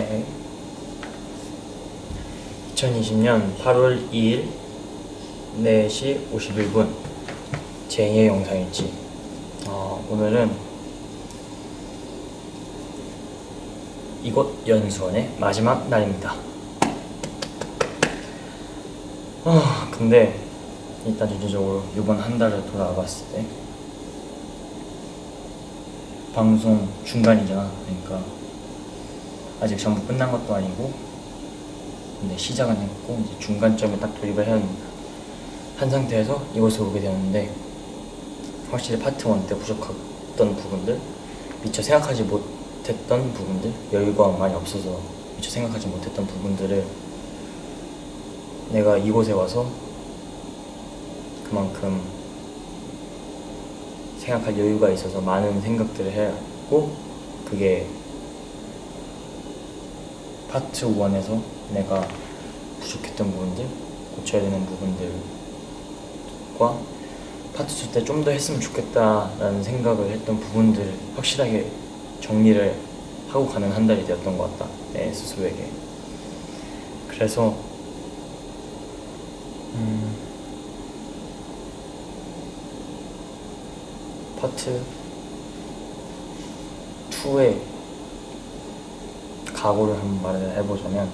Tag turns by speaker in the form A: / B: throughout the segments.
A: 오케이 2020년 8월 2일 4시 51분. 제2의 영상일지. 어, 오늘은 이곳 연수원의 마지막 날입니다. 아 근데 일단 전체적으로 이번 한 달을 돌아봤을 때 방송 중간이잖아. 그러니까 아직 전부 끝난 것도 아니고 근데 시작은 했고 이제 중간점에 딱 돌입을 해야 한 상태에서 이곳에 오게 되었는데 확실히 파트 1 때 부족했던 부분들 미처 생각하지 못했던 부분들 여유가 많이 없어서 미처 생각하지 못했던 부분들을 내가 이곳에 와서 그만큼 생각할 여유가 있어서 많은 생각들을 하고 그게 파트 1에서 내가 부족했던 부분들 고쳐야 되는 부분들과 파트 2 때 좀 더 했으면 좋겠다라는 생각을 했던 부분들을 확실하게 정리를 하고 가는 한 달이 되었던 것 같다 내 스스로에게. 그래서 음, 파트 2의 각오를 한번 말을 해보자면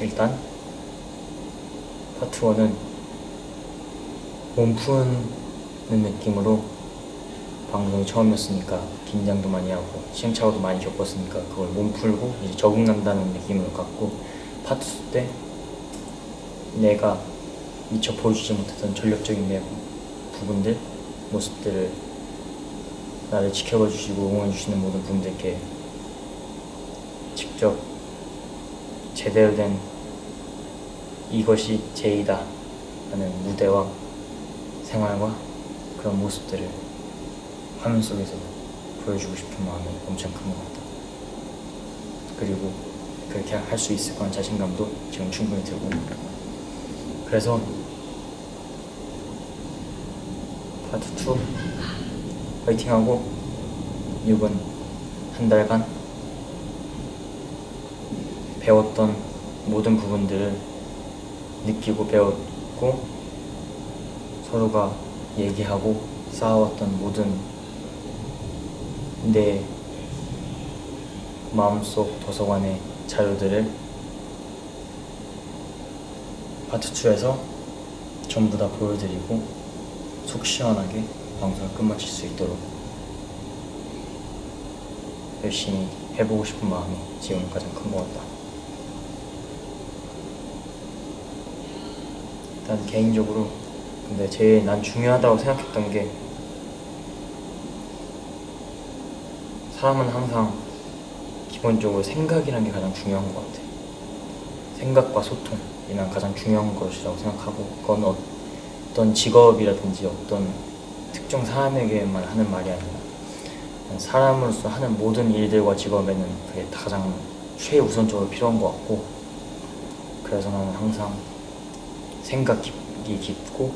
A: 일단 파트 1은 몸 푸는 느낌으로 방송이 처음이었으니까 긴장도 많이 하고 시행착오도 많이 겪었으니까 그걸 몸 풀고 이제 적응한다는 느낌으로 갖고 파트 2때 내가 미처 보여주지 못했던 전력적인 내 부분들 모습들을 나를 지켜봐 주시고 응원해 주시는 모든 분들께 직접 제대로 된 이것이 제이다 하는 무대와 생활과 그런 모습들을 화면 속에서 보여주고 싶은 마음이 엄청 큰 것 같다. 그리고 그렇게 할 수 있을 거란 자신감도 지금 충분히 들고 그래서 파트 2 화이팅하고 이번 한 달간 배웠던 모든 부분들을 느끼고 배웠고 서로가 얘기하고 쌓아왔던 모든 내 마음속 도서관의 자료들을 파트 2에서 전부 다 보여드리고 속 시원하게 방송을 끝마칠 수 있도록 열심히 해보고 싶은 마음이 지금 가장 큰 것 같다. 일단 개인적으로 근데 제일 난 중요하다고 생각했던 게 사람은 항상 기본적으로 생각이라는 게 가장 중요한 것 같아. 생각과 소통이 난 가장 중요한 것이라고 생각하고 그건 어떤 직업이라든지 어떤 특정 사람에게만 하는 말이 아니라 사람으로서 하는 모든 일들과 직업에는 그게 가장 최우선적으로 필요한 것 같고 그래서 나는 항상 생각이 깊고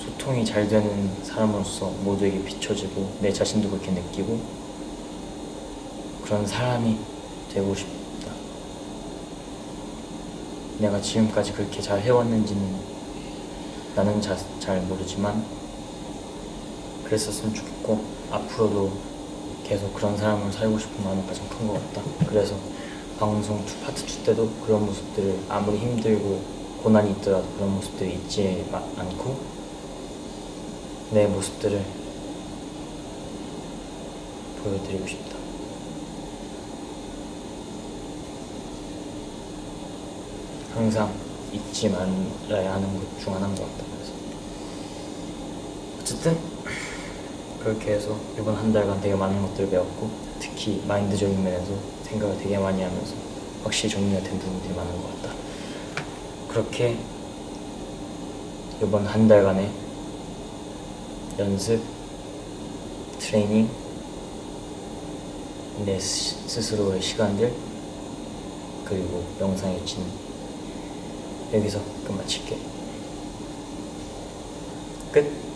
A: 소통이 잘 되는 사람으로서 모두에게 비춰지고 내 자신도 그렇게 느끼고 그런 사람이 되고 싶다. 내가 지금까지 그렇게 잘 해왔는지는 나는 자, 잘 모르지만 그랬었으면 좋겠고 앞으로도 계속 그런 사람으로 살고 싶은 마음이 가장 큰 것 같다. 그래서 방송 파트 2 때도 그런 모습들을 아무리 힘들고 고난이 있더라도 그런 모습들이 있지 않고 내 모습들을 보여드리고 싶다. 항상 잊지 말아야 하는 것 중 하나인 것 같다. 그래서. 어쨌든 그렇게 해서 이번 한 달간 되게 많은 것들을 배웠고 특히 마인드적인 면에서 생각을 되게 많이 하면서 확실히 정리가 된 부분들이 많은 것 같다. 그렇게 이번 한 달간의 연습, 트레이닝, 내 스스로의 시간들 그리고 영상 일지는 여기서 끝 마칠게. 끝